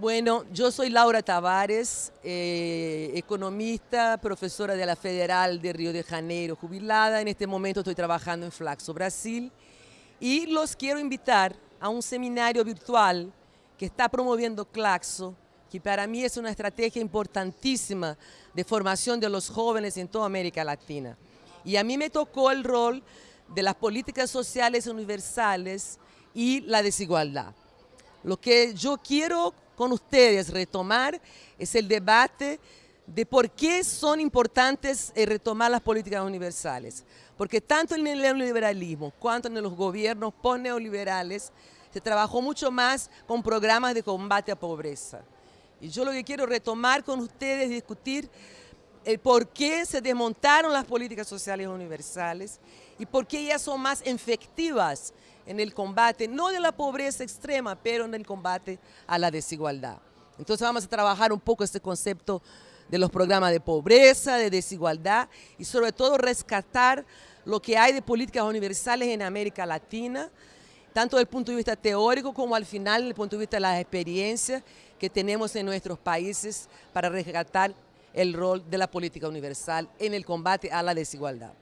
Bueno, yo soy Laura Tavares, eh, economista, profesora de la Federal de Río de Janeiro, jubilada. En este momento estoy trabajando en Flaxo, Brasil. Y los quiero invitar a un seminario virtual que está promoviendo Claxo, que para mí es una estrategia importantísima de formación de los jóvenes en toda América Latina. Y a mí me tocó el rol de las políticas sociales universales y la desigualdad. Lo que yo quiero con ustedes retomar es el debate de por qué son importantes eh, retomar las políticas universales. Porque tanto en el neoliberalismo cuanto en los gobiernos post-neoliberales se trabajó mucho más con programas de combate a pobreza. Y yo lo que quiero retomar con ustedes es discutir el por qué se desmontaron las políticas sociales universales y por qué ellas son más efectivas en el combate, no de la pobreza extrema, pero en el combate a la desigualdad. Entonces vamos a trabajar un poco este concepto de los programas de pobreza, de desigualdad y sobre todo rescatar lo que hay de políticas universales en América Latina, tanto desde el punto de vista teórico como al final desde el punto de vista de las experiencias que tenemos en nuestros países para rescatar el rol de la política universal en el combate a la desigualdad.